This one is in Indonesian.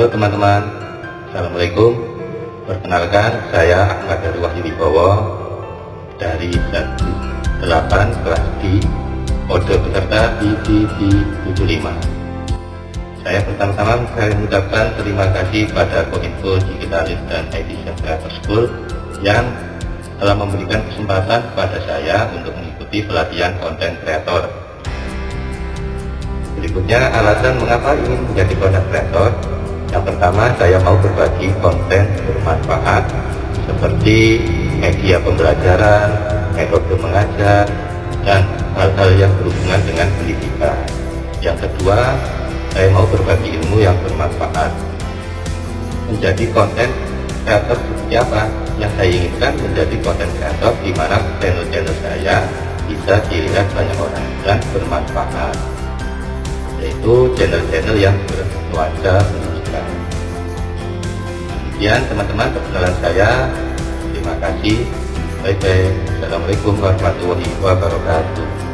Halo teman-teman, Assalamualaikum. Perkenalkan, saya Ahmad Dari Wahyu Wibowo dari 8 kelas D, kode peserta IDD75. Saya pertama-tama saya mengucapkan terima kasih pada Kominfo Digitalis dan IT Creator School yang telah memberikan kesempatan kepada saya untuk mengikuti pelatihan konten kreator. Berikutnya alasan mengapa ingin menjadi konten kreator yang pertama, saya mau berbagi konten bermanfaat seperti media pembelajaran, metode mengajar, dan hal-hal yang berhubungan dengan pendidikan. Yang kedua, saya mau berbagi ilmu yang bermanfaat. Menjadi konten kreator seperti apa? Yang saya inginkan menjadi konten kreator di mana channel-channel saya bisa dilihat banyak orang dan bermanfaat yaitu channel-channel yang bernuansa Sekian teman-teman perkenalan saya. Terima kasih. Bye. Assalamualaikum warahmatullahi wabarakatuh.